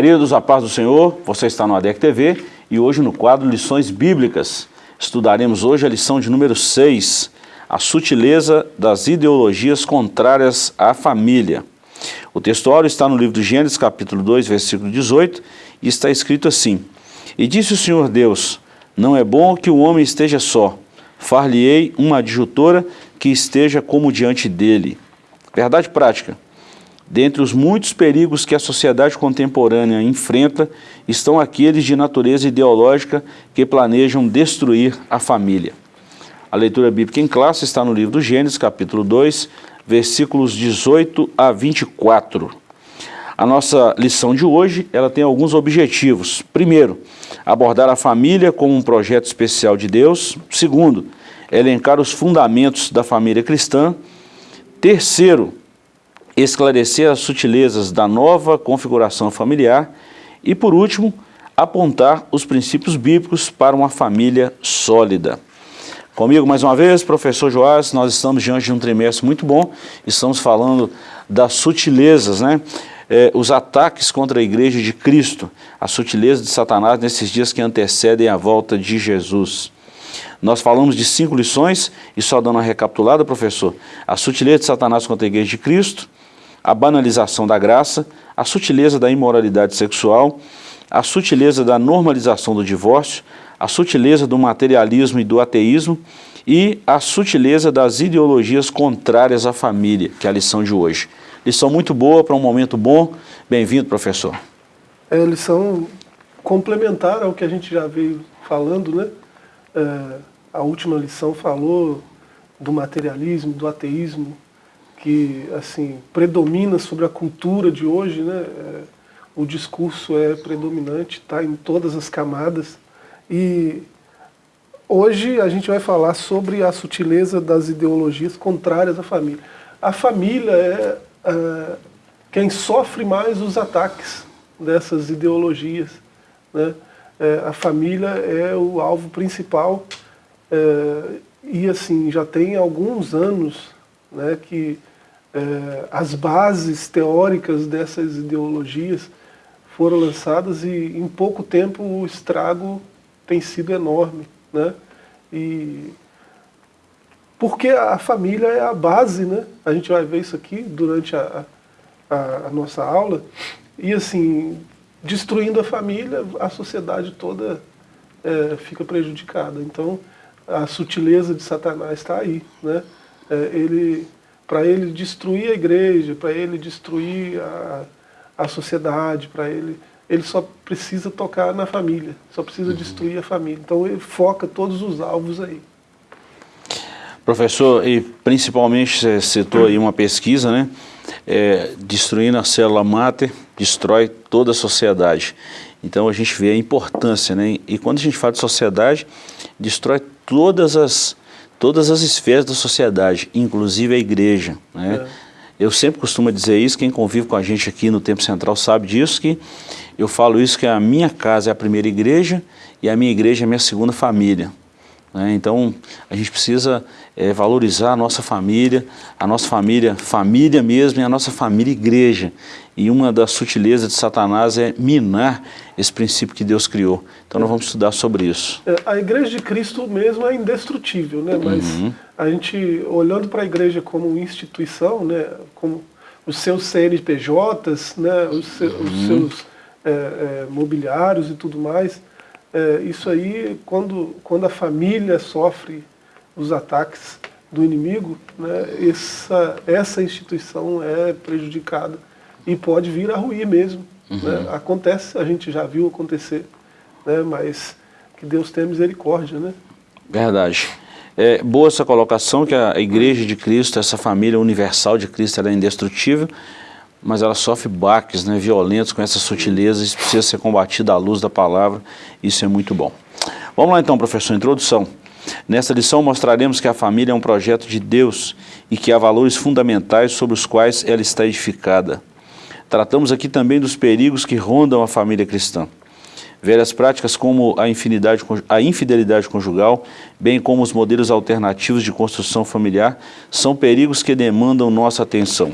Queridos, a paz do Senhor, você está no ADEC TV e hoje no quadro Lições Bíblicas. Estudaremos hoje a lição de número 6, a sutileza das ideologias contrárias à família. O textuário está no livro de Gênesis, capítulo 2, versículo 18, e está escrito assim, E disse o Senhor Deus, não é bom que o homem esteja só, far-lhe-ei uma adjutora que esteja como diante dele. Verdade prática. Dentre os muitos perigos que a sociedade contemporânea enfrenta, estão aqueles de natureza ideológica que planejam destruir a família. A leitura bíblica em classe está no livro do Gênesis, capítulo 2, versículos 18 a 24. A nossa lição de hoje, ela tem alguns objetivos. Primeiro, abordar a família como um projeto especial de Deus. Segundo, elencar os fundamentos da família cristã. Terceiro, esclarecer as sutilezas da nova configuração familiar e, por último, apontar os princípios bíblicos para uma família sólida. Comigo mais uma vez, professor Joás, nós estamos diante de um trimestre muito bom, estamos falando das sutilezas, né? É, os ataques contra a igreja de Cristo, a sutileza de Satanás nesses dias que antecedem a volta de Jesus. Nós falamos de cinco lições, e só dando uma recapitulada, professor, a sutileza de Satanás contra a igreja de Cristo, a banalização da graça, a sutileza da imoralidade sexual, a sutileza da normalização do divórcio, a sutileza do materialismo e do ateísmo e a sutileza das ideologias contrárias à família, que é a lição de hoje. Lição muito boa para um momento bom. Bem-vindo, professor. É lição complementar ao que a gente já veio falando, né? É, a última lição falou do materialismo, do ateísmo, que assim predomina sobre a cultura de hoje, né? É, o discurso é predominante, está em todas as camadas. E hoje a gente vai falar sobre a sutileza das ideologias contrárias à família. A família é, é quem sofre mais os ataques dessas ideologias. Né? É, a família é o alvo principal é, e assim já tem alguns anos né, que é, as bases teóricas dessas ideologias foram lançadas e em pouco tempo o estrago tem sido enorme. Né? E porque a família é a base, né? A gente vai ver isso aqui durante a, a, a nossa aula. E assim, destruindo a família, a sociedade toda é, fica prejudicada. Então, a sutileza de Satanás está aí. Né? É, ele para ele destruir a igreja, para ele destruir a, a sociedade, para ele... Ele só precisa tocar na família, só precisa uhum. destruir a família. Então ele foca todos os alvos aí. Professor, e principalmente você citou aí uma pesquisa, né? É, destruindo a célula máter, destrói toda a sociedade. Então a gente vê a importância, né? E quando a gente fala de sociedade, destrói todas as todas as esferas da sociedade, inclusive a igreja. Né? É. Eu sempre costumo dizer isso, quem convive com a gente aqui no Tempo Central sabe disso, que eu falo isso que a minha casa é a primeira igreja e a minha igreja é a minha segunda família. Né? Então, a gente precisa é, valorizar a nossa família, a nossa família, família mesmo, e a nossa família igreja. E uma das sutilezas de Satanás é minar esse princípio que Deus criou. Então, nós vamos estudar sobre isso. É, a igreja de Cristo mesmo é indestrutível, né? mas uhum. a gente, olhando para a igreja como instituição, né? como os seus CNPJs, né? os, seus, uhum. os seus é, é, mobiliários e tudo mais, é, isso aí, quando, quando a família sofre os ataques do inimigo, né, essa, essa instituição é prejudicada e pode vir a ruir mesmo. Uhum. Né? Acontece, a gente já viu acontecer, né, mas que Deus tenha misericórdia. Né? Verdade. É boa essa colocação que a igreja de Cristo, essa família universal de Cristo, ela é indestrutível, mas ela sofre baques né, violentos com essas sutilezas, isso precisa ser combatido à luz da palavra, isso é muito bom. Vamos lá então, professor, introdução. Nesta lição mostraremos que a família é um projeto de Deus e que há valores fundamentais sobre os quais ela está edificada. Tratamos aqui também dos perigos que rondam a família cristã. Velhas práticas como a a infidelidade conjugal, bem como os modelos alternativos de construção familiar, são perigos que demandam nossa atenção.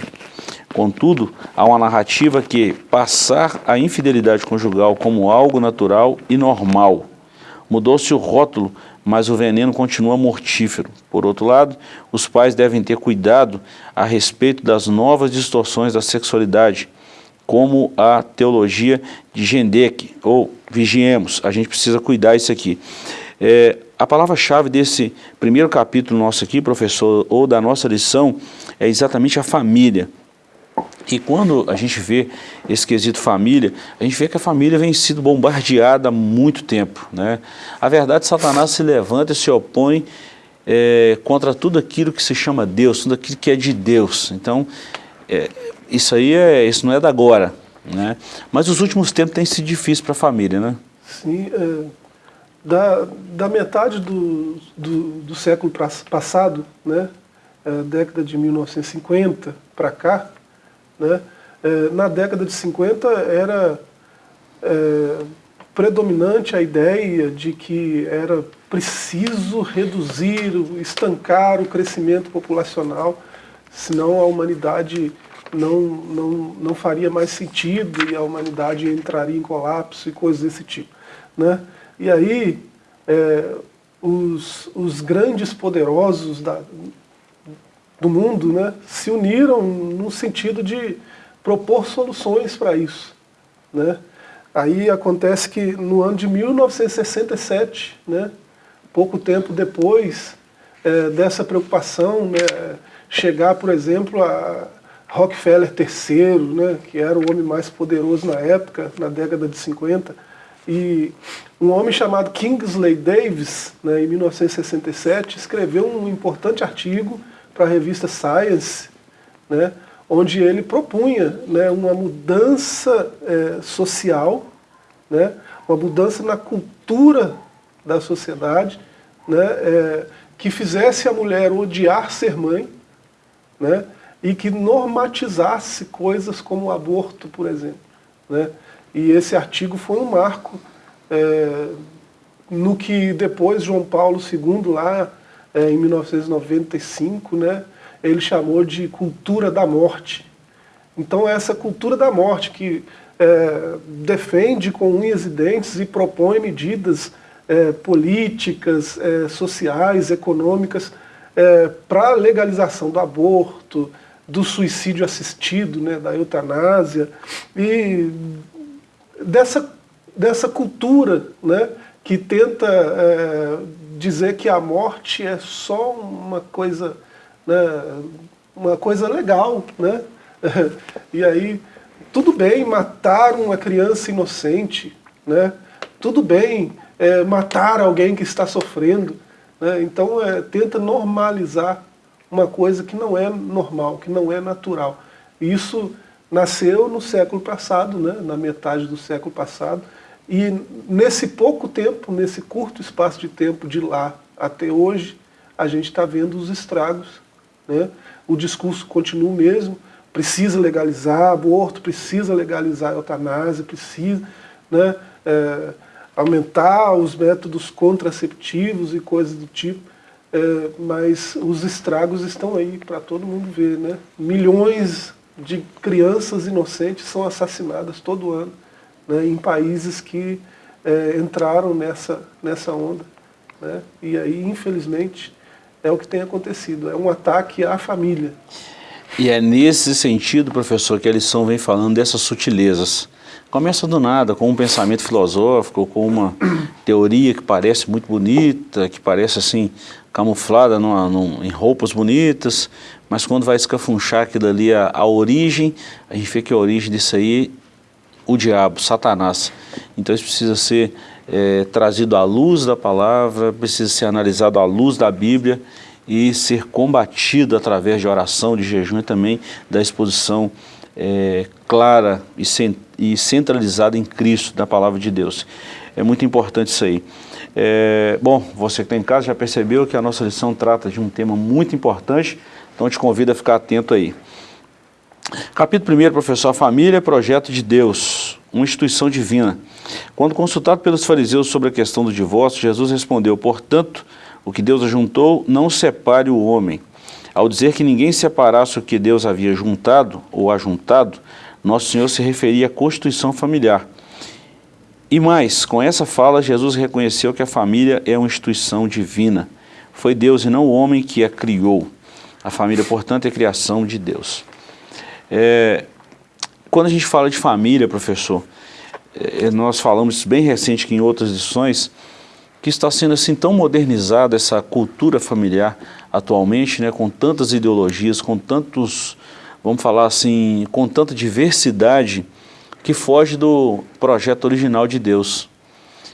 Contudo, há uma narrativa que passar a infidelidade conjugal como algo natural e normal. Mudou-se o rótulo, mas o veneno continua mortífero. Por outro lado, os pais devem ter cuidado a respeito das novas distorções da sexualidade, como a teologia de Gendek, ou vigiemos, a gente precisa cuidar isso aqui. É, a palavra-chave desse primeiro capítulo nosso aqui, professor, ou da nossa lição, é exatamente a família. E quando a gente vê esse quesito família, a gente vê que a família vem sido bombardeada há muito tempo. Né? A verdade, Satanás se levanta e se opõe é, contra tudo aquilo que se chama Deus, tudo aquilo que é de Deus. Então, é, isso aí é, isso não é da agora, né? Mas os últimos tempos têm sido difíceis para a família, né? Sim, é, da, da metade do, do, do século passado, né, é, década de 1950 para cá, né, é, na década de 50 era é, predominante a ideia de que era preciso reduzir, estancar o crescimento populacional, senão a humanidade não, não, não faria mais sentido e a humanidade entraria em colapso e coisas desse tipo. Né? E aí, é, os, os grandes poderosos da, do mundo né, se uniram no sentido de propor soluções para isso. Né? Aí acontece que no ano de 1967, né, pouco tempo depois é, dessa preocupação, né, chegar, por exemplo, a, Rockefeller III, né, que era o homem mais poderoso na época, na década de 50, e um homem chamado Kingsley Davis, né, em 1967, escreveu um importante artigo para a revista Science, né, onde ele propunha né, uma mudança é, social, né, uma mudança na cultura da sociedade, né, é, que fizesse a mulher odiar ser mãe, né, e que normatizasse coisas como o aborto, por exemplo. Né? E esse artigo foi um marco é, no que depois João Paulo II, lá é, em 1995, né, ele chamou de cultura da morte. Então essa cultura da morte que é, defende com unhas e dentes e propõe medidas é, políticas, é, sociais, econômicas, é, para a legalização do aborto, do suicídio assistido, né, da eutanásia, e dessa, dessa cultura né, que tenta é, dizer que a morte é só uma coisa, né, uma coisa legal. Né? E aí, tudo bem matar uma criança inocente, né? tudo bem é, matar alguém que está sofrendo, né? então é, tenta normalizar uma coisa que não é normal, que não é natural. Isso nasceu no século passado, né, na metade do século passado, e nesse pouco tempo, nesse curto espaço de tempo de lá até hoje, a gente está vendo os estragos. Né? O discurso continua o mesmo, precisa legalizar aborto, precisa legalizar eutanásia, precisa né, é, aumentar os métodos contraceptivos e coisas do tipo. É, mas os estragos estão aí para todo mundo ver. Né? Milhões de crianças inocentes são assassinadas todo ano né, em países que é, entraram nessa, nessa onda. Né? E aí, infelizmente, é o que tem acontecido. É um ataque à família. E é nesse sentido, professor, que a lição vem falando dessas sutilezas. Começa do nada, com um pensamento filosófico, com uma teoria que parece muito bonita, que parece assim, camuflada numa, num, em roupas bonitas, mas quando vai escafunchar aquilo ali, a, a origem, a gente vê que a origem disso aí, o diabo, Satanás. Então isso precisa ser é, trazido à luz da palavra, precisa ser analisado à luz da Bíblia e ser combatido através de oração, de jejum e também da exposição é, clara e, cent e centralizada em Cristo, da palavra de Deus. É muito importante isso aí. É, bom, você que está em casa já percebeu que a nossa lição trata de um tema muito importante, então te convido a ficar atento aí. Capítulo 1, professor, a família é projeto de Deus, uma instituição divina. Quando consultado pelos fariseus sobre a questão do divórcio, Jesus respondeu, portanto, o que Deus ajuntou, não separe o homem. Ao dizer que ninguém separasse o que Deus havia juntado ou ajuntado, nosso Senhor se referia à constituição familiar. E mais, com essa fala, Jesus reconheceu que a família é uma instituição divina. Foi Deus e não o homem que a criou. A família, portanto, é criação de Deus. É, quando a gente fala de família, professor, é, nós falamos bem recente que em outras lições, que está sendo assim tão modernizada essa cultura familiar atualmente, né, com tantas ideologias, com tantos, vamos falar assim, com tanta diversidade que foge do projeto original de Deus.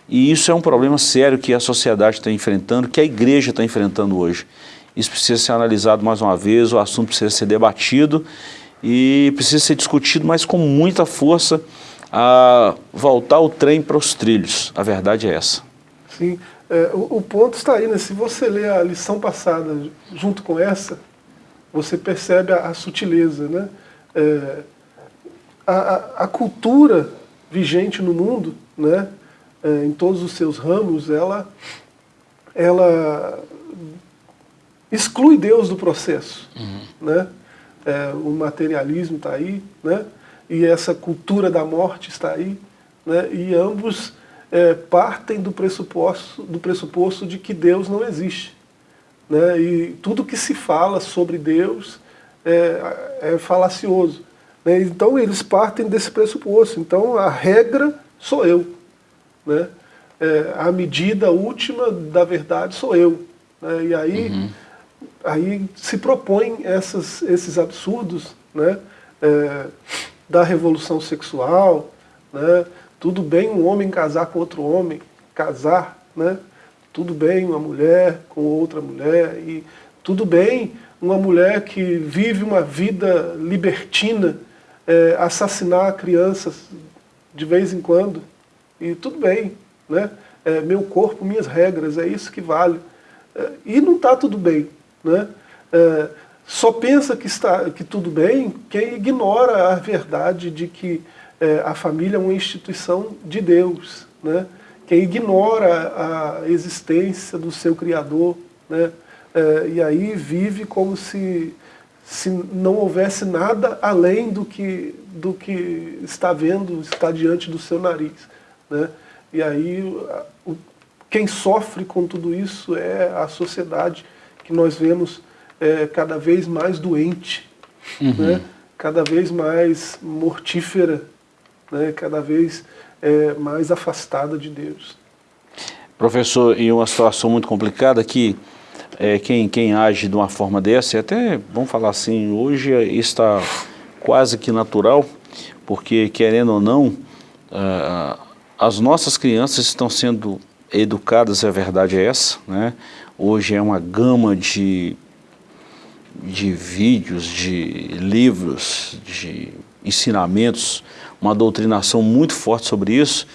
E isso é um problema sério que a sociedade está enfrentando, que a igreja está enfrentando hoje. Isso precisa ser analisado mais uma vez, o assunto precisa ser debatido e precisa ser discutido, mas com muita força, a voltar o trem para os trilhos. A verdade é essa. Sim, é, o, o, ponto está aí, né? se você ler a lição passada junto com essa, você percebe a, a sutileza. Né? É, a, a, a, cultura vigente no mundo, né? É, em todos os seus ramos, ela, ela exclui Deus do processo. Uhum. Né? É, o materialismo está aí, né? e essa cultura da morte está aí, né? e ambos é, partem do pressuposto, do pressuposto de que Deus não existe. Né? E tudo que se fala sobre Deus é, é falacioso. Né? Então eles partem desse pressuposto. Então a regra sou eu. Né? É, a medida última da verdade sou eu. Né? E aí, uhum. Aí se propõem essas, esses absurdos né? É, da revolução sexual, né? Tudo bem um homem casar com outro homem, casar, né? Tudo bem uma mulher com outra mulher e tudo bem uma mulher que vive uma vida libertina é, assassinar crianças de vez em quando e tudo bem, né? É, meu corpo, minhas regras, é isso que vale. É, e não está tudo bem, né? É, só pensa que está que tudo bem quem ignora a verdade de que é, a família é uma instituição de Deus, né? quem ignora a existência do seu Criador, né? É, e aí vive como se, se não houvesse nada além do que, do que está vendo, está diante do seu nariz. Né? E aí o, quem sofre com tudo isso é a sociedade que nós vemos é, cada vez mais doente, uhum. né? cada vez mais mortífera, né, cada vez é, mais afastada de Deus. Professor, em uma situação muito complicada que é, quem, quem age de uma forma dessa, até, vamos falar assim, hoje está quase que natural, porque querendo ou não, uh, as nossas crianças estão sendo educadas, a verdade é essa, né? Hoje é uma gama de, de vídeos, de livros, de ensinamentos, uma doutrinação muito forte sobre isso,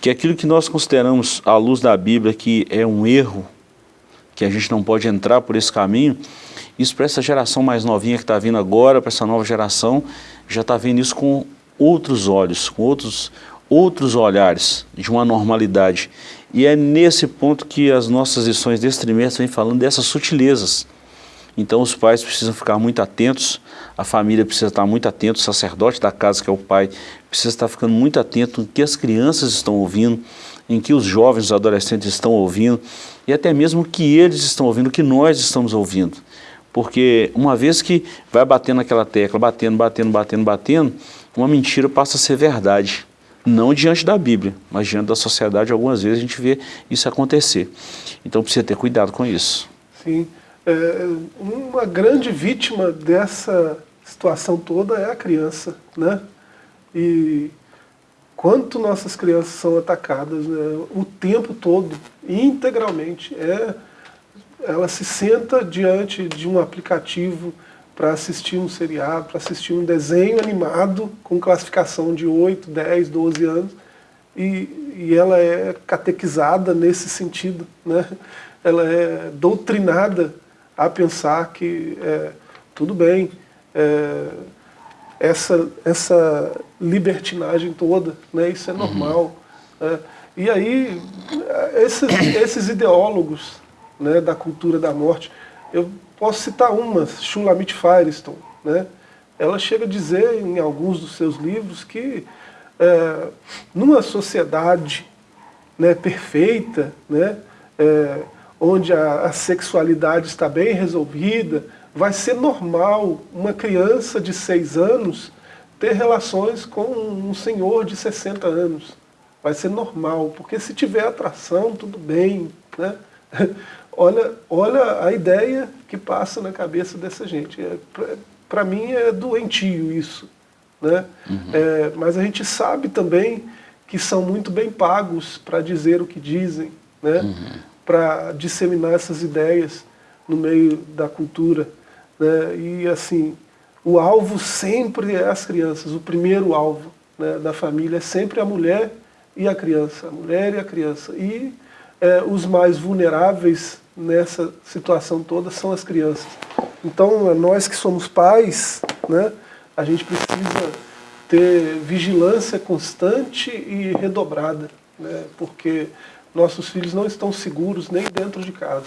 que aquilo que nós consideramos à luz da Bíblia que é um erro, que a gente não pode entrar por esse caminho, isso para essa geração mais novinha que está vindo agora, para essa nova geração, já está vendo isso com outros olhos, com outros, outros olhares, de uma normalidade. E é nesse ponto que as nossas lições desse trimestre vêm falando dessas sutilezas. Então os pais precisam ficar muito atentos, a família precisa estar muito atenta, o sacerdote da casa, que é o pai, precisa estar ficando muito atento em que as crianças estão ouvindo, em que os jovens, os adolescentes estão ouvindo, e até mesmo que eles estão ouvindo, que nós estamos ouvindo. Porque uma vez que vai batendo naquela tecla, batendo, batendo, batendo, batendo, uma mentira passa a ser verdade. Não diante da Bíblia, mas diante da sociedade, algumas vezes a gente vê isso acontecer. Então precisa ter cuidado com isso. Sim. É, uma grande vítima dessa situação toda é a criança, né? E quanto nossas crianças são atacadas né, o tempo todo, integralmente. É, ela se senta diante de um aplicativo para assistir um seriado, para assistir um desenho animado com classificação de 8, 10, 12 anos, e, e ela é catequizada nesse sentido. Né? Ela é doutrinada a pensar que é, tudo bem, é, essa, essa libertinagem toda, né? isso é normal. Uhum. Né? E aí, esses, esses ideólogos né, da cultura da morte, eu posso citar uma, Shulamit Firestone, né? ela chega a dizer em alguns dos seus livros que é, numa sociedade né, perfeita, né, é, onde a, a sexualidade está bem resolvida, vai ser normal uma criança de 6 anos ter relações com um senhor de 60 anos. Vai ser normal, porque se tiver atração, tudo bem. Né? olha, olha a ideia que passa na cabeça dessa gente. É, Para mim é doentio isso. Né? Uhum. É, mas a gente sabe também que são muito bem pagos para dizer o que dizem, né? Uhum. para disseminar essas ideias no meio da cultura. Né? E assim, o alvo sempre é as crianças, o primeiro alvo né, da família é sempre a mulher e a criança, a mulher e a criança. E é, os mais vulneráveis nessa situação toda são as crianças. Então, nós que somos pais, né, a gente precisa ter vigilância constante e redobrada, né, porque nossos filhos não estão seguros nem dentro de casa.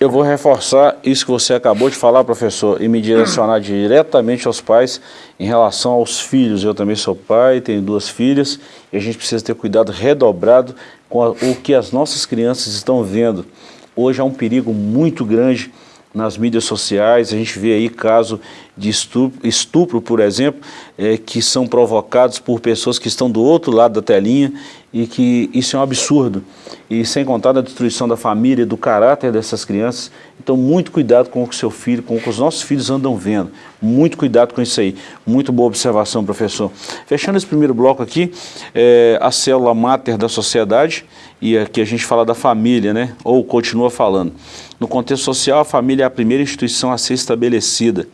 Eu vou reforçar isso que você acabou de falar, professor, e me direcionar diretamente aos pais em relação aos filhos. Eu também sou pai, tenho duas filhas, e a gente precisa ter cuidado redobrado com o que as nossas crianças estão vendo. Hoje há um perigo muito grande nas mídias sociais, a gente vê aí caso de estupro, estupro por exemplo, é, que são provocados por pessoas que estão do outro lado da telinha e que isso é um absurdo. E sem contar a destruição da família, do caráter dessas crianças. Então muito cuidado com o que seu filho, com o que os nossos filhos andam vendo. Muito cuidado com isso aí. Muito boa observação, professor. Fechando esse primeiro bloco aqui, é, a célula máter da sociedade, e aqui a gente fala da família, né? Ou continua falando. No contexto social, a família é a primeira instituição a ser estabelecida.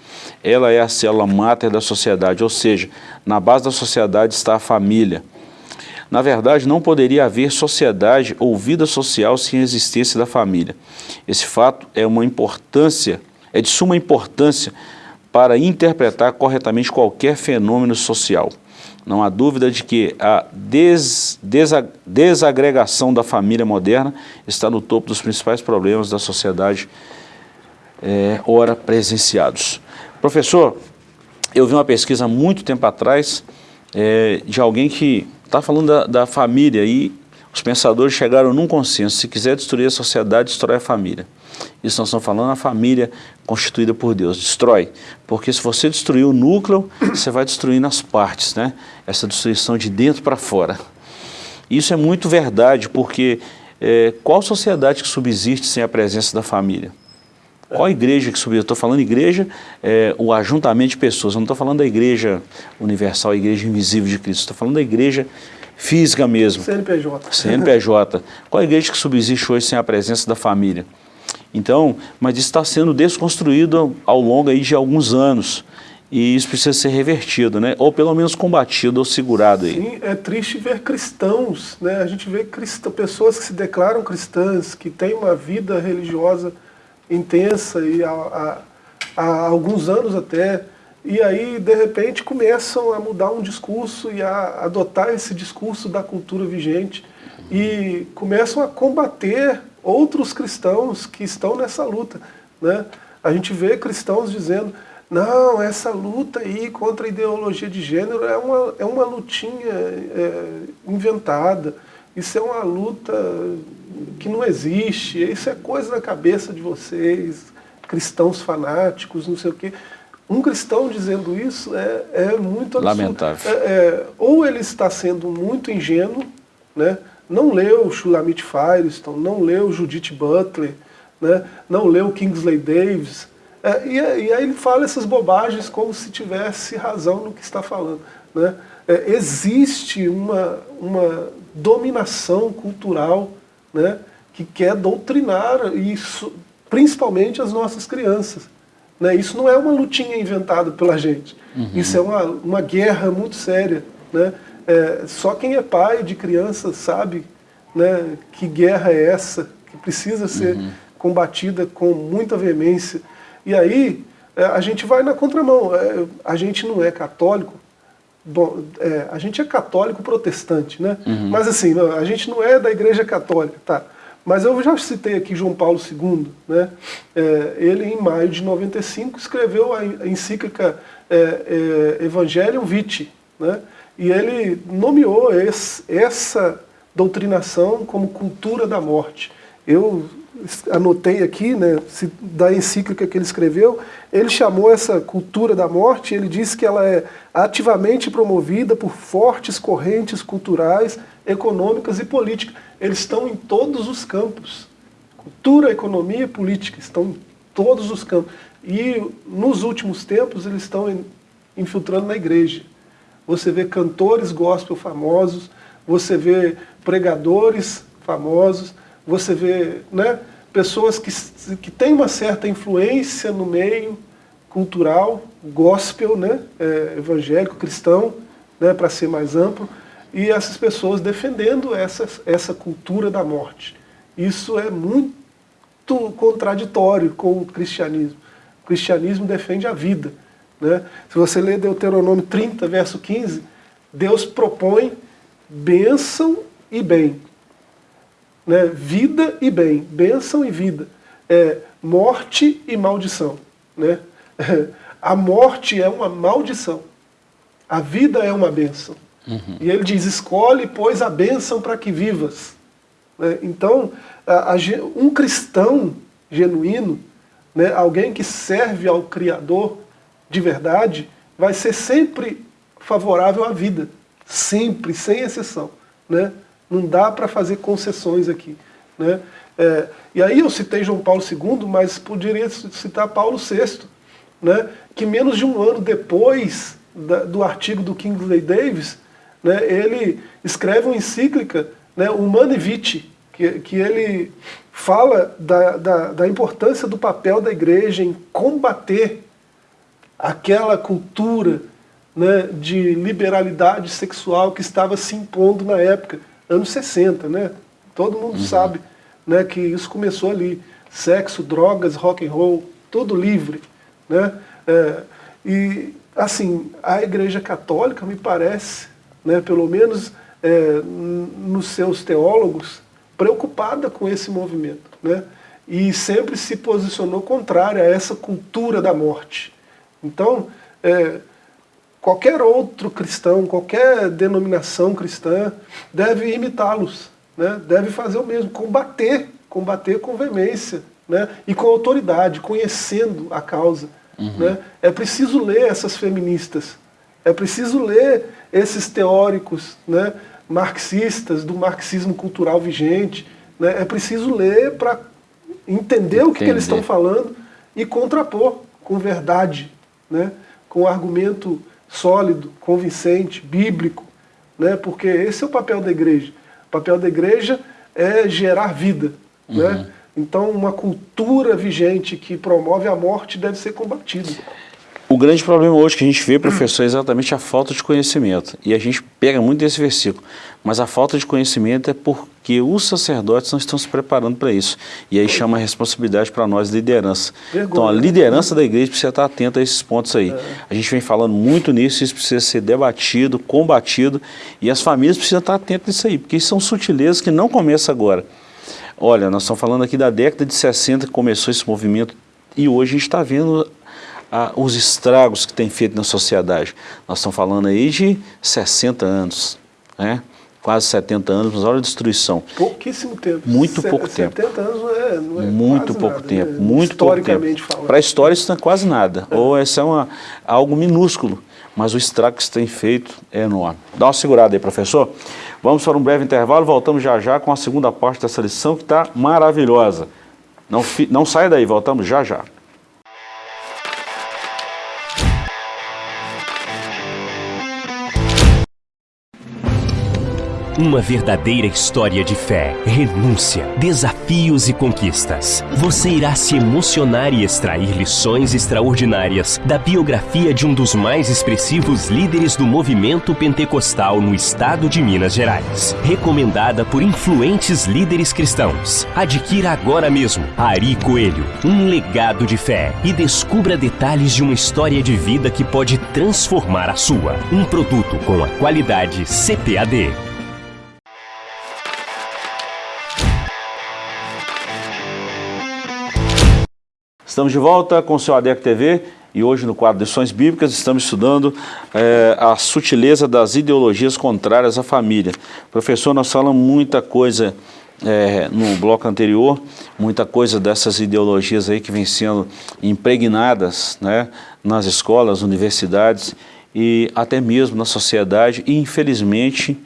Ela é a célula máter da sociedade, ou seja, na base da sociedade está a família. Na verdade, não poderia haver sociedade ou vida social sem a existência da família. Esse fato é uma importância, é de suma importância para interpretar corretamente qualquer fenômeno social. Não há dúvida de que a des, desagregação da família moderna está no topo dos principais problemas da sociedade é, ora presenciados. Professor, eu vi uma pesquisa muito tempo atrás é, de alguém que está falando da, da família e os pensadores chegaram num consenso, se quiser destruir a sociedade, destrói a família. Isso nós estamos falando a família constituída por Deus, destrói. Porque se você destruir o núcleo, você vai destruindo as partes, né? Essa destruição de dentro para fora. Isso é muito verdade, porque é, qual sociedade que subsiste sem a presença da família? Qual igreja que subsiste? Eu estou falando igreja, é, o ajuntamento de pessoas, eu não estou falando da igreja universal, a igreja invisível de Cristo, estou falando da igreja física mesmo. CNPJ. CNPJ. Qual igreja que subsiste hoje sem a presença da família? Então, mas isso está sendo desconstruído ao longo aí de alguns anos. E isso precisa ser revertido, né? ou pelo menos combatido ou segurado. Aí. Sim, é triste ver cristãos, né? a gente vê pessoas que se declaram cristãs, que têm uma vida religiosa intensa e há, há, há alguns anos até, e aí de repente começam a mudar um discurso e a adotar esse discurso da cultura vigente e começam a combater outros cristãos que estão nessa luta. Né? A gente vê cristãos dizendo, não, essa luta aí contra a ideologia de gênero é uma, é uma lutinha é, inventada, isso é uma luta que não existe, isso é coisa da cabeça de vocês, cristãos fanáticos, não sei o quê. Um cristão dizendo isso é, é muito absurdo. Lamentável. É, é, ou ele está sendo muito ingênuo, né? Não leu Shulamit Firestone, não leu Judith Butler, né? não leu Kingsley Davis, é, e, e, aí ele fala essas bobagens como se tivesse razão no que está falando. Né? É, existe uma, uma dominação cultural né, que quer doutrinar isso, principalmente as nossas crianças. Né? Isso não é uma lutinha inventada pela gente. Uhum. Isso é uma, uma guerra muito séria. Né? É, só quem é pai de criança sabe né, que guerra é essa, que precisa ser uhum. combatida com muita veemência. E aí, é, a gente vai na contramão. É, a gente não é católico, bom, é, a gente é católico protestante, né? Uhum. Mas assim, não, a gente não é da igreja católica, tá? Mas eu já citei aqui João Paulo II, né? É, ele em maio de 95 escreveu a encíclica é, é, Evangelium Vitae, né? E ele nomeou esse, essa doutrinação como cultura da morte. Eu anotei aqui, né, da encíclica que ele escreveu, ele chamou essa cultura da morte, ele disse que ela é ativamente promovida por fortes correntes culturais, econômicas e políticas. Eles estão em todos os campos. Cultura, economia e política estão em todos os campos. E nos últimos tempos eles estão infiltrando na igreja. Você vê cantores gospel famosos, você vê pregadores famosos, você vê né, pessoas que, que têm uma certa influência no meio cultural, gospel, né, é, evangélico, cristão, né, para ser mais amplo, e essas pessoas defendendo essa, essa cultura da morte. Isso é muito contraditório com o cristianismo. O cristianismo defende a vida. Né? Se você ler Deuteronômio 30, verso 15, Deus propõe bênção e bem né? vida e bem, bênção e vida, é, morte e maldição. Né? A morte é uma maldição, a vida é uma bênção. Uhum. E ele diz, escolhe, pois, a bênção para que vivas. Né? Então, a, a, um cristão genuíno, né, alguém que serve ao Criador de verdade, vai ser sempre favorável à vida. Sempre, sem exceção. Né? Não dá para fazer concessões aqui. Né? É, e aí eu citei João Paulo II, mas poderia citar Paulo VI, né? que menos de um ano depois da, do artigo do Kingsley Davis, né, ele escreve uma encíclica, né, Humane Vitae, que, que ele fala da, da, da importância do papel da igreja em combater aquela cultura né, de liberalidade sexual que estava se impondo na época anos 60, né? Todo mundo uhum. sabe né, que isso começou ali. Sexo, drogas, rock and roll, tudo livre. Né? É, e, assim, a Igreja Católica, me parece, né, pelo menos é, nos seus teólogos, preocupada com esse movimento. Né? E sempre se posicionou contrária a essa cultura da morte. Então, é, qualquer outro cristão, qualquer denominação cristã deve imitá-los, né? deve fazer o mesmo, combater, combater com veemência né? e com autoridade, conhecendo a causa. Uhum. Né? É preciso ler essas feministas, é preciso ler esses teóricos né? marxistas, do marxismo cultural vigente, né? é preciso ler para entender, entender o que, que eles estão falando e contrapor com verdade, né? com argumento sólido, convincente, bíblico, né? porque esse é o papel da igreja. O papel da igreja é gerar vida. Né? Uhum. Né? Então, uma cultura vigente que promove a morte deve ser combatida. O grande problema hoje que a gente vê, professor, é exatamente a falta de conhecimento. E a gente pega muito desse versículo. Mas a falta de conhecimento é porque os sacerdotes não estão se preparando para isso. E aí chama a responsabilidade para nós, liderança. Vergonha. Então a liderança da igreja precisa estar atenta a esses pontos aí. É. A gente vem falando muito nisso, isso precisa ser debatido, combatido. E as famílias precisam estar atentas nisso aí, porque isso são sutilezas que não começam agora. Olha, nós estamos falando aqui da década de 60 que começou esse movimento e hoje a gente está vendo os estragos que tem feito na sociedade. Nós estamos falando aí de 60 anos, né? quase 70 anos, mas olha a destruição. Pouquíssimo tempo. Muito pouco 70 tempo. 70 anos não é, não é Muito pouco nada, tempo, né? muito pouco tempo. Para a história isso não é quase nada, é. ou essa é uma, algo minúsculo, mas o estrago que se tem feito é enorme. Dá uma segurada aí, professor. Vamos para um breve intervalo, voltamos já já com a segunda parte dessa lição que está maravilhosa. Não, não saia daí, voltamos já já. Uma verdadeira história de fé, renúncia, desafios e conquistas. Você irá se emocionar e extrair lições extraordinárias da biografia de um dos mais expressivos líderes do movimento pentecostal no estado de Minas Gerais. Recomendada por influentes líderes cristãos. Adquira agora mesmo Ari Coelho, um legado de fé e descubra detalhes de uma história de vida que pode transformar a sua. Um produto com a qualidade CPAD. Estamos de volta com o seu ADEC TV e hoje no quadro Lições Bíblicas estamos estudando é, a sutileza das ideologias contrárias à família. Professor, nós falamos muita coisa é, no bloco anterior, muita coisa dessas ideologias aí que vêm sendo impregnadas né, nas escolas, universidades e até mesmo na sociedade e infelizmente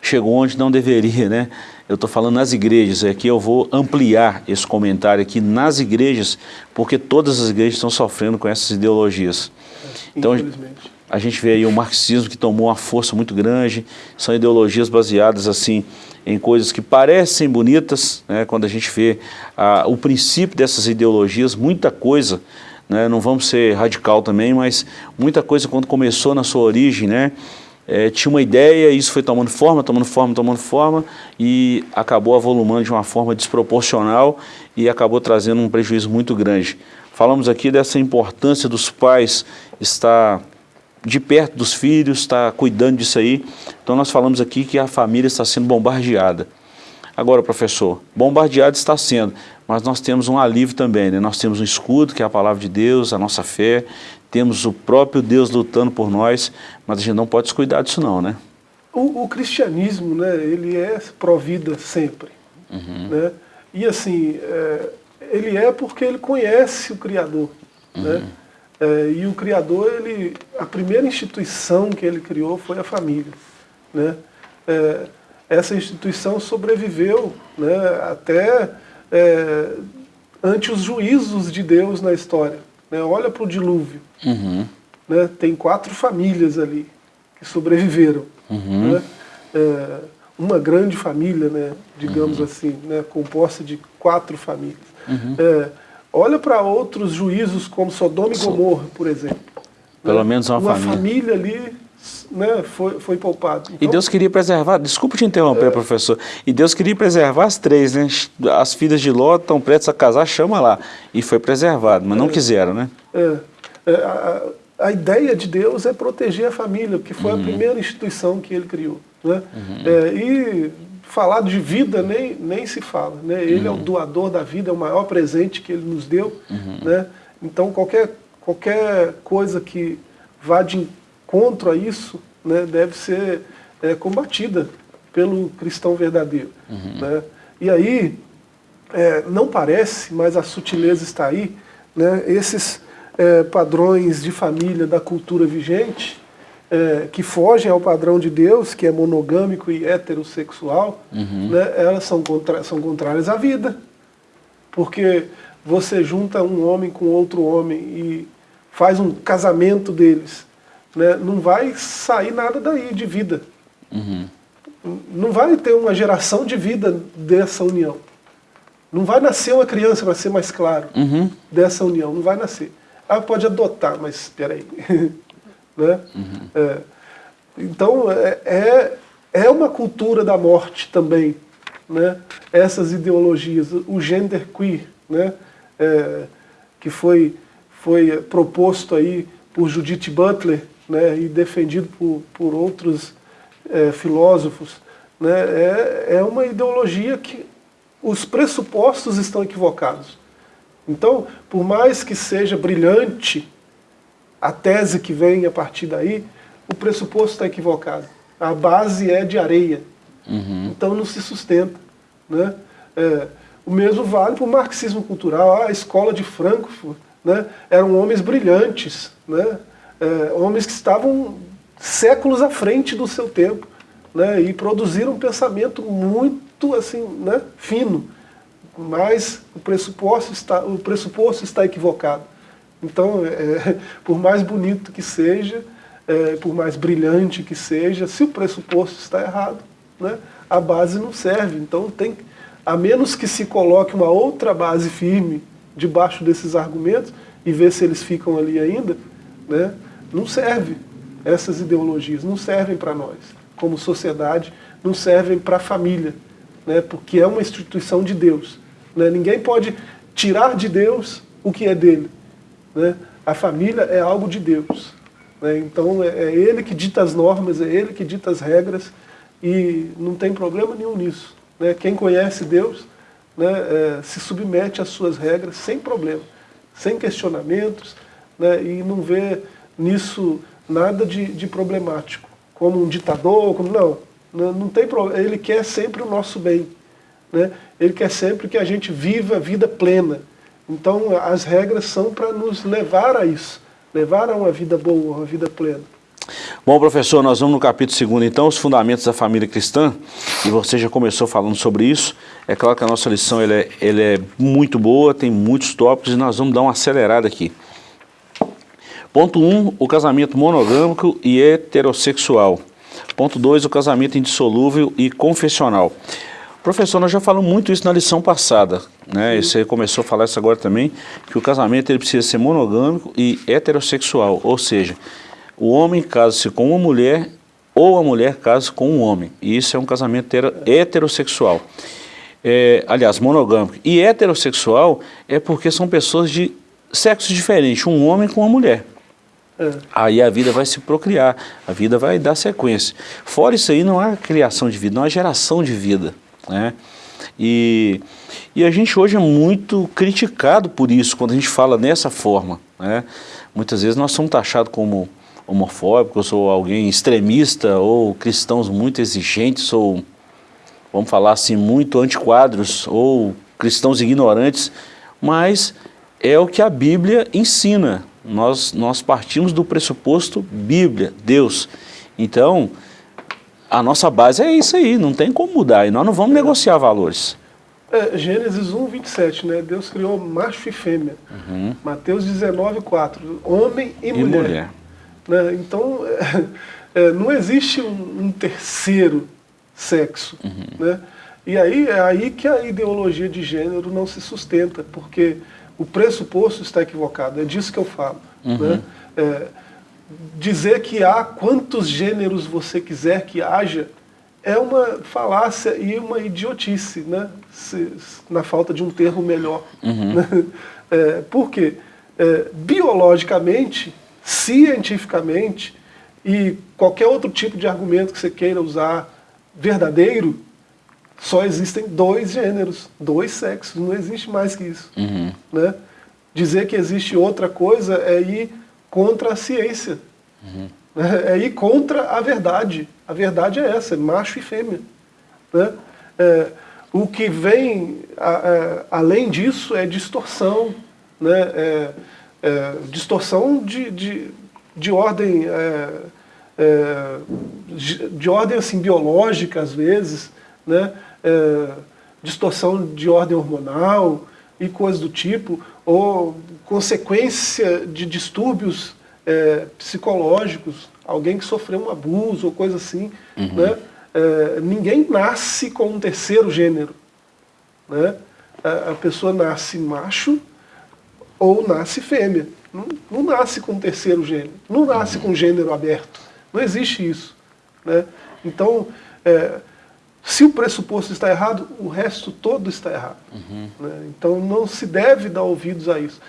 chegou onde não deveria, né? Eu estou falando nas igrejas, aqui eu vou ampliar esse comentário aqui nas igrejas, porque todas as igrejas estão sofrendo com essas ideologias. Então, a gente vê aí o marxismo que tomou uma força muito grande, são ideologias baseadas assim em coisas que parecem bonitas, né, quando a gente vê ah, o princípio dessas ideologias, muita coisa, né, não vamos ser radical também, mas muita coisa quando começou na sua origem, né, é, tinha uma ideia, isso foi tomando forma, tomando forma, tomando forma e acabou avolumando de uma forma desproporcional e acabou trazendo um prejuízo muito grande. Falamos aqui dessa importância dos pais estar de perto dos filhos, estar cuidando disso aí. Então nós falamos aqui que a família está sendo bombardeada. Agora, professor, bombardeado está sendo, mas nós temos um alívio também, né? nós temos um escudo, que é a palavra de Deus, a nossa fé, temos o próprio Deus lutando por nós, mas a gente não pode descuidar disso não, né? O, o cristianismo, né, ele é pró-vida sempre, uhum. né? E assim, é, ele é porque ele conhece o Criador, uhum. né? É, e o Criador, ele, a primeira instituição que ele criou foi a família, né? É, essa instituição sobreviveu né, até é, ante os juízos de Deus na história. Né? Olha para o dilúvio. Uhum. Né? Tem quatro famílias ali que sobreviveram. Uhum. Né? É, uma grande família, né, digamos uhum. assim, né, composta de quatro famílias. Uhum. É, olha para outros juízos como Sodoma e Gomorra, por exemplo. Pelo né? menos uma, uma família. família ali né, foi, foi poupado. Então, e Deus queria preservar, desculpa te interromper, é, professor, e Deus queria preservar as três, né? As filhas de Ló estão prestes a casar, chama lá. E foi preservado, mas não é, quiseram, né? É a, a, ideia de Deus é proteger a família, porque foi uhum. a primeira instituição que ele criou. Né? Uhum. É, e falar de vida nem, nem se fala. Né? Ele uhum. é o uhum. doador da vida, é o maior presente que ele nos deu. Uhum. Né? Então qualquer, qualquer coisa que vá de contra isso né, deve ser é, combatida pelo cristão verdadeiro. Uhum. Né? E aí, é, não parece, mas a sutileza está aí, né, esses é, padrões de família da cultura vigente, é, que fogem ao padrão de Deus, que é monogâmico e heterossexual, uhum. né, elas são, contra, são contrárias à vida. Porque você junta um homem com outro homem e faz um casamento deles, né, não vai sair nada daí de vida. Uhum. Não vai ter uma geração de vida dessa união. Não vai nascer uma criança, para ser mais claro, uhum. dessa união. Não vai nascer. Ah, pode adotar, mas espera aí. né? Uhum. É, então, é, é, é uma cultura da morte também. Né? Essas ideologias, o gender queer, né? É, que foi, foi proposto aí por Judith Butler, né, e defendido por, por outros é, filósofos, né, é, é uma ideologia que os pressupostos estão equivocados. Então, por mais que seja brilhante a tese que vem a partir daí, o pressuposto está equivocado. A base é de areia. Uhum. Então não se sustenta. Né? É, o mesmo vale para o marxismo cultural. A escola de Frankfurt né, eram homens brilhantes, né? é, homens que estavam séculos à frente do seu tempo né, e produziram um pensamento muito assim, né, fino, mas o pressuposto está, o pressuposto está equivocado. Então, é, por mais bonito que seja, é, por mais brilhante que seja, se o pressuposto está errado, né, a base não serve. Então, tem, a menos que se coloque uma outra base firme debaixo desses argumentos e ver se eles ficam ali ainda, né, não serve. Essas ideologias não servem para nós, como sociedade, não servem para a família, né, porque é uma instituição de Deus. Né, ninguém pode tirar de Deus o que é dele. Né? A família é algo de Deus. Né? Então é, é ele que dita as normas, é ele que dita as regras e não tem problema nenhum nisso. Né? Quem conhece Deus né, é, se submete às suas regras sem problema, sem questionamentos né, e não vê nisso nada de, de problemático, como um ditador, como, não, não, não tem problema, ele quer sempre o nosso bem, né? Ele quer sempre que a gente viva a vida plena, então as regras são para nos levar a isso, levar a uma vida boa, uma vida plena. Bom, professor, nós vamos no capítulo 2, então, os fundamentos da família cristã, e você já começou falando sobre isso. É claro que a nossa lição ele é, é muito boa, tem muitos tópicos, e nós vamos dar uma acelerada aqui. Ponto 1, um, o casamento monogâmico e heterossexual. Ponto 2, o casamento indissolúvel e confessional. Professor, nós já falamos muito isso na lição passada, né? E você começou a falar isso agora também, que o casamento ele precisa ser monogâmico e heterossexual, ou seja, o homem casa-se com uma mulher ou a mulher casa com um homem. E isso é um casamento heterossexual. É, aliás, monogâmico. E heterossexual é porque são pessoas de sexos diferentes, um homem com uma mulher. É. Aí a vida vai se procriar, a vida vai dar sequência. Fora isso aí, não há criação de vida, não há geração de vida. Né? E, e a gente hoje é muito criticado por isso, quando a gente fala dessa forma. Né? Muitas vezes nós somos taxados como homofóbicos, ou alguém extremista, ou cristãos muito exigentes, ou, vamos falar assim, muito antiquadros, ou cristãos ignorantes, mas é o que a Bíblia ensina. Nós, nós partimos do pressuposto Bíblia, Deus. Então, a nossa base é isso aí, não tem como mudar, e nós não vamos negociar valores. É, Gênesis 1, 27, né? Deus criou macho e fêmea. Uhum. Mateus 19, 4, homem e, e mulher. mulher. Né? Então, é, é, não existe um, um terceiro sexo. Uhum. Né? E aí é aí que a ideologia de gênero não se sustenta, porque o pressuposto está equivocado, é disso que eu falo. Uhum. Né? É, dizer que há quantos gêneros você quiser que haja é uma falácia e uma idiotice, né? Se, na falta de um termo melhor. Uhum. Né? É, por quê? É, biologicamente, cientificamente e qualquer outro tipo de argumento que você queira usar verdadeiro, só existem dois gêneros, dois sexos, não existe mais que isso. Uhum. Né? Dizer que existe outra coisa é ir contra a ciência. Uhum. É ir contra a verdade. A verdade é essa, é macho e fêmea. Né? É, o que vem a, a, além disso é distorção. Né? É, é distorção de, de, de ordem, é, é, de, de, ordem assim, biológica, às vezes, né? Distorção de ordem hormonal e coisas do tipo, ou consequência de distúrbios é, psicológicos, alguém que sofreu um abuso ou coisa assim. Uhum. Né? É, ninguém nasce com um terceiro gênero. Né? A, a, pessoa nasce macho ou nasce fêmea. Não, não nasce com um terceiro gênero. Não nasce com gênero aberto. Não existe isso. Né? Então, é, se o pressuposto está errado, o resto todo está errado. Uhum. Né? Então não se deve dar ouvidos a isso.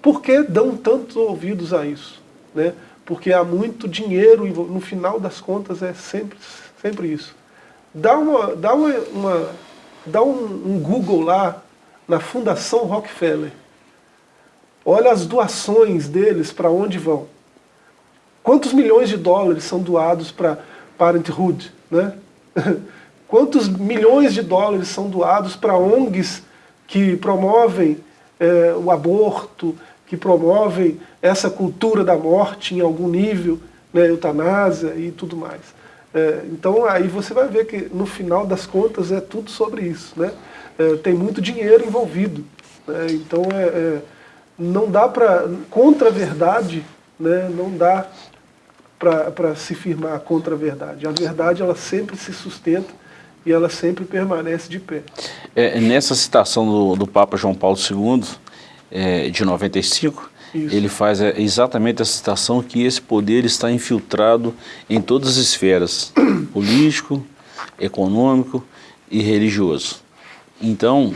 Por que dão tantos ouvidos a isso? Né? Porque há muito dinheiro, no final das contas é sempre, sempre isso. Dá, uma, dá, uma, uma dá um, um Google lá na Fundação Rockefeller. Olha as doações deles, para onde vão. Quantos milhões de dólares são doados para Parenthood? Né? Quantos milhões de dólares são doados para ONGs que promovem é, o aborto, que promovem essa cultura da morte em algum nível, né, eutanásia e tudo mais. É, então aí você vai ver que no final das contas é tudo sobre isso. Né? É, tem muito dinheiro envolvido. Né? Então é, é não dá para, contra a verdade, né, não dá para se firmar contra a verdade. A verdade ela sempre se sustenta e ela sempre permanece de pé. É, nessa citação do, do Papa João Paulo II, é, de 95, Isso. ele faz é, exatamente essa citação que esse poder está infiltrado em todas as esferas, político, econômico e religioso. Então,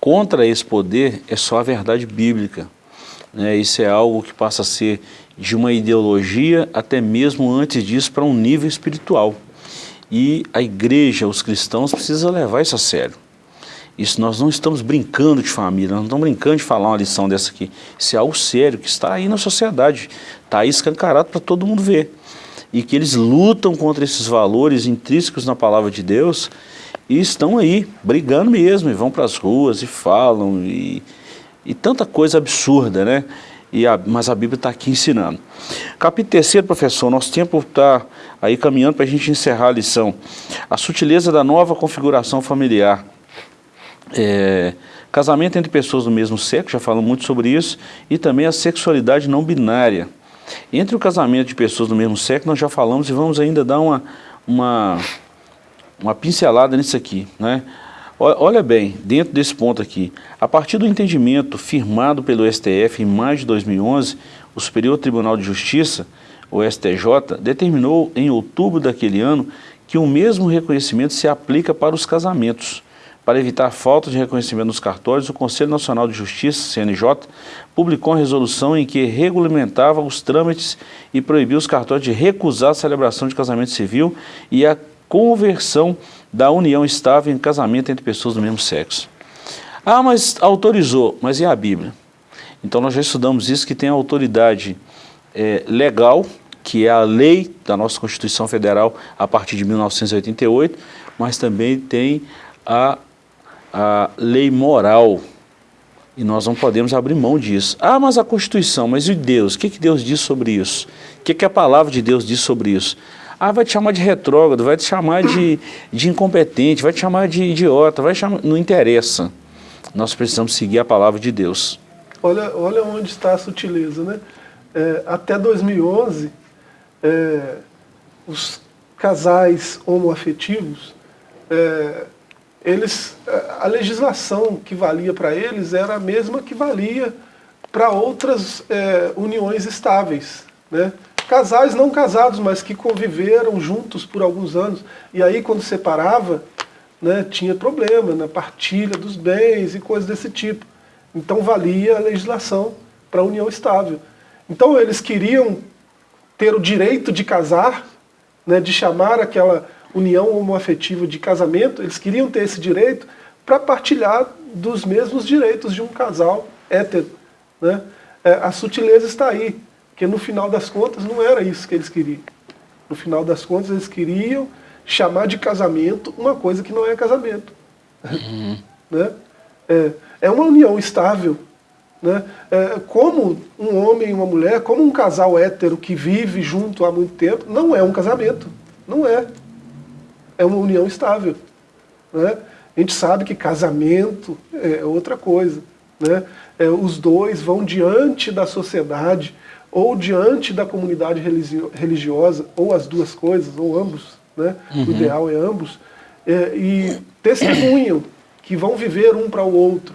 contra esse poder é só a verdade bíblica. Né? Isso é algo que passa a ser de uma ideologia até mesmo antes disso para um nível espiritual. E a igreja, os cristãos precisam levar isso a sério. Isso nós não estamos brincando de família, nós não estamos brincando de falar uma lição dessa aqui. Isso é algo sério que está aí na sociedade, está aí escancarado para todo mundo ver. E que eles lutam contra esses valores intrínsecos na palavra de Deus e estão aí, brigando mesmo, e vão para as ruas e falam, e, e tanta coisa absurda, né? E a, mas a Bíblia está aqui ensinando. Capítulo terceiro, professor, nosso tempo está aí caminhando para a gente encerrar a lição. A sutileza da nova configuração familiar. É, casamento entre pessoas do mesmo sexo, já falamos muito sobre isso, e também a sexualidade não binária. Entre o casamento de pessoas do mesmo sexo, nós já falamos e vamos ainda dar uma, uma, uma pincelada nisso aqui. Né? Olha bem, dentro desse ponto aqui, a partir do entendimento firmado pelo STF em maio de 2011, o Superior Tribunal de Justiça, o STJ, determinou em outubro daquele ano que o mesmo reconhecimento se aplica para os casamentos. Para evitar falta de reconhecimento nos cartórios, o Conselho Nacional de Justiça, CNJ, publicou uma resolução em que regulamentava os trâmites e proibiu os cartórios de recusar a celebração de casamento civil e a conversão da união estável em casamento entre pessoas do mesmo sexo. Ah, mas autorizou, mas e a Bíblia? Então nós já estudamos isso, que tem a autoridade é, legal, que é a lei da nossa Constituição Federal a partir de 1988, mas também tem a, a lei moral, e nós não podemos abrir mão disso. Ah, mas a Constituição, mas e Deus? O que, que Deus diz sobre isso? O que, que a palavra de Deus diz sobre isso? Ah, vai te chamar de retrógrado, vai te chamar de, de incompetente, vai te chamar de idiota, vai chamar... não interessa. Nós precisamos seguir a palavra de Deus. Olha, olha onde está a sutileza, né? É, até 2011, é, os casais homoafetivos, é, eles, a legislação que valia para eles era a mesma que valia para outras é, uniões estáveis, né? Casais não casados, mas que conviveram juntos por alguns anos. E aí, quando separava, né, tinha problema na partilha dos bens e coisas desse tipo. Então, valia a legislação para a união estável. Então, eles queriam ter o direito de casar, né, de chamar aquela união homoafetiva de casamento, eles queriam ter esse direito para partilhar dos mesmos direitos de um casal hétero. Né? É, a sutileza está aí. Porque no final das contas não era isso que eles queriam. No final das contas eles queriam chamar de casamento uma coisa que não é casamento. Uhum. né? é, é uma união estável. Né? É, como um homem e uma mulher, como um casal hétero que vive junto há muito tempo, não é um casamento. Não é. É uma união estável. Né? A gente sabe que casamento é outra coisa. Né? É, os dois vão diante da sociedade ou diante da comunidade religiosa, ou as duas coisas, ou ambos, né? Uhum. o ideal é ambos, é, e testemunham que vão viver um para o outro,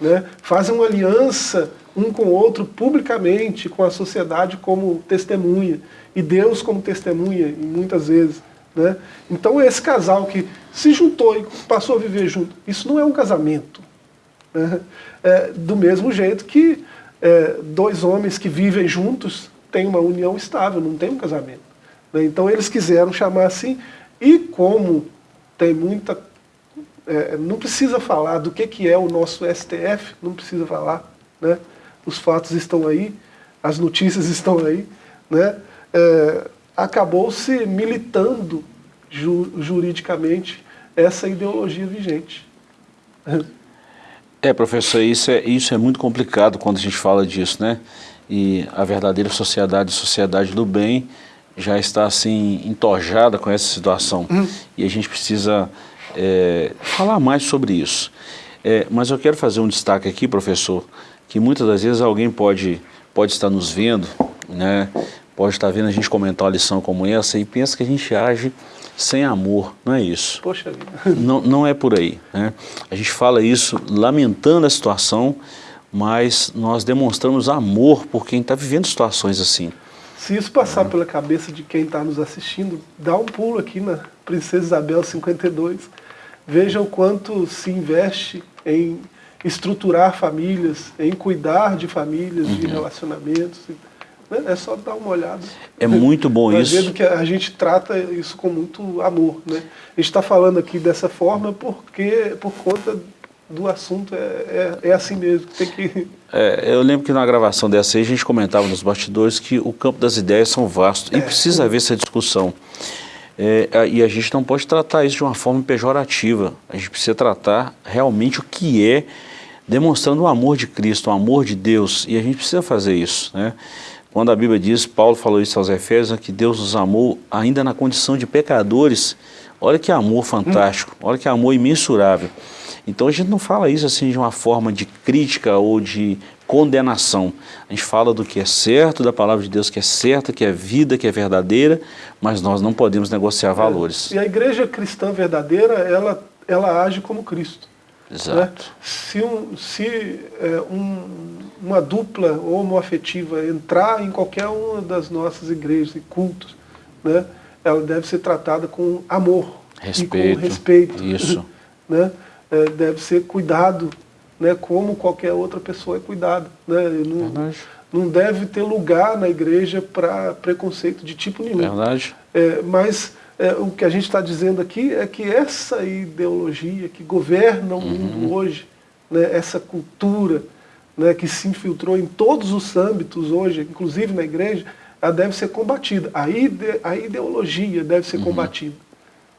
né? fazem uma aliança um com o outro publicamente, com a sociedade como testemunha, e Deus como testemunha, muitas vezes. Né? Então esse casal que se juntou e passou a viver junto, isso não é um casamento. Né? É, do mesmo jeito que é, dois homens que vivem juntos têm uma união estável, não tem um casamento. Né? Então eles quiseram chamar assim, e como tem muita... É, não precisa falar do que, que é o nosso STF, não precisa falar, né? os fatos estão aí, as notícias estão aí, né? É, acabou-se militando ju juridicamente essa ideologia vigente. É, professor, isso é, isso é muito complicado quando a gente fala disso, né? E a verdadeira sociedade, sociedade do bem, já está assim entojada com essa situação. Hum. E a gente precisa é, falar mais sobre isso. É, mas eu quero fazer um destaque aqui, professor, que muitas das vezes alguém pode, pode estar nos vendo, né? pode estar vendo a gente comentar uma lição como essa e pensa que a gente age sem amor, não é isso. Poxa vida. Não, não é por aí. Né? A gente fala isso lamentando a situação, mas nós demonstramos amor por quem está vivendo situações assim. Se isso passar pela cabeça de quem está nos assistindo, dá um pulo aqui na Princesa Isabel 52. Veja o quanto se investe em estruturar famílias, em cuidar de famílias, uhum. de relacionamentos. Né? É só dar uma olhada. É muito bom isso. Que a gente trata isso com muito amor. Né? A gente está falando aqui dessa forma porque por conta do assunto é, é, é assim mesmo. Tem que... É, eu lembro que na gravação dessa aí a gente comentava nos bastidores que o campo das ideias são vastos e é. precisa haver essa discussão. É, e a gente não pode tratar isso de uma forma pejorativa. A gente precisa tratar realmente o que é, demonstrando o amor de Cristo, o amor de Deus. E a gente precisa fazer isso. Né? Quando a Bíblia diz, Paulo falou isso aos Efésios, que Deus nos amou ainda na condição de pecadores. Olha que amor fantástico, olha que amor imensurável. Então a gente não fala isso assim de uma forma de crítica ou de condenação. A gente fala do que é certo, da palavra de Deus que é certa, que é vida, que é verdadeira, mas nós não podemos negociar valores. É. E a igreja cristã verdadeira, ela, ela age como Cristo. Exato. Né? Se, um, se é, um, uma dupla homoafetiva entrar em qualquer uma das nossas igrejas e cultos, né, ela deve ser tratada com amor respeito, e com respeito. Isso. né? É, deve ser cuidado, né, como qualquer outra pessoa é cuidada. Né? Não, não deve ter lugar na igreja para preconceito de tipo nenhum. Verdade. É, mas é, o que a gente está dizendo aqui é que essa ideologia que governa o mundo uhum. hoje, né, essa cultura né, que se infiltrou em todos os âmbitos hoje, inclusive na igreja, ela deve ser combatida. A, ide, a ideologia deve ser uhum. combatida.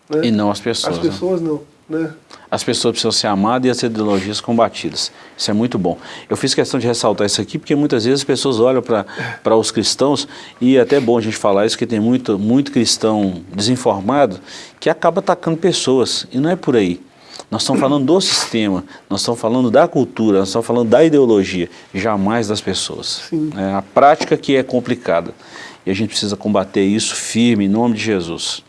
Né? E não as pessoas. As pessoas né? não. Né? As pessoas precisam ser amadas e as ideologias combatidas. Isso é muito bom. Eu fiz questão de ressaltar isso aqui porque muitas vezes as pessoas olham para os cristãos e é até bom a gente falar isso, que tem muito, muito cristão desinformado que acaba atacando pessoas e não é por aí. Nós estamos falando do sistema, nós estamos falando da cultura, nós estamos falando da ideologia, jamais das pessoas. É a prática que é complicada e a gente precisa combater isso firme em nome de Jesus.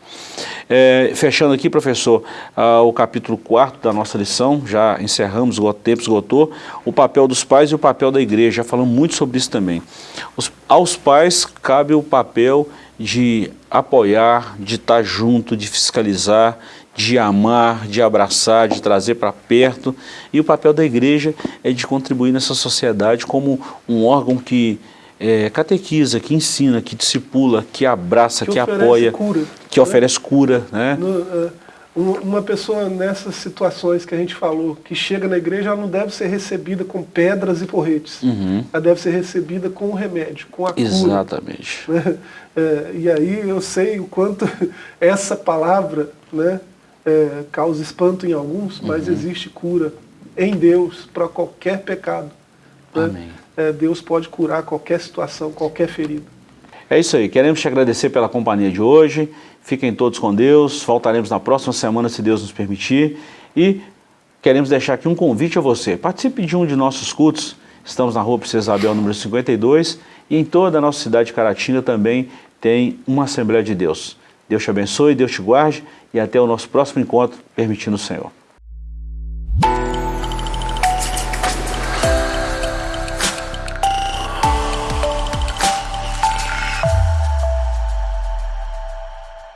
É, fechando aqui, professor, ah, o capítulo 4 da nossa lição, já encerramos, o tempo esgotou, o papel dos pais e o papel da igreja, já falamos muito sobre isso também. Os, aos pais cabe o papel de apoiar, de estar junto, de fiscalizar, de amar, de abraçar, de trazer para perto. E o papel da igreja é de contribuir nessa sociedade como um órgão que é, catequiza, que ensina, que discipula, que abraça, que, que apoia, cura, que né? oferece cura. Né? No, uh, uma pessoa nessas situações que a gente falou, que chega na igreja, ela não deve ser recebida com pedras e porretes. Uhum. Ela deve ser recebida com o remédio, com a cura. Exatamente. Né? É, e aí eu sei o quanto essa palavra né, é, causa espanto em alguns, mas uhum. existe cura em Deus para qualquer pecado. Né? Amém é, Deus pode curar qualquer situação, qualquer ferida. É isso aí, queremos te agradecer pela companhia de hoje, fiquem todos com Deus, voltaremos na próxima semana se Deus nos permitir. E queremos deixar aqui um convite a você, participe de um de nossos cultos, estamos na rua Princesa Isabel número 52 e em toda a nossa cidade de Caratinga também tem uma Assembleia de Deus. Deus te abençoe, Deus te guarde. E até o nosso próximo encontro, permitindo o Senhor.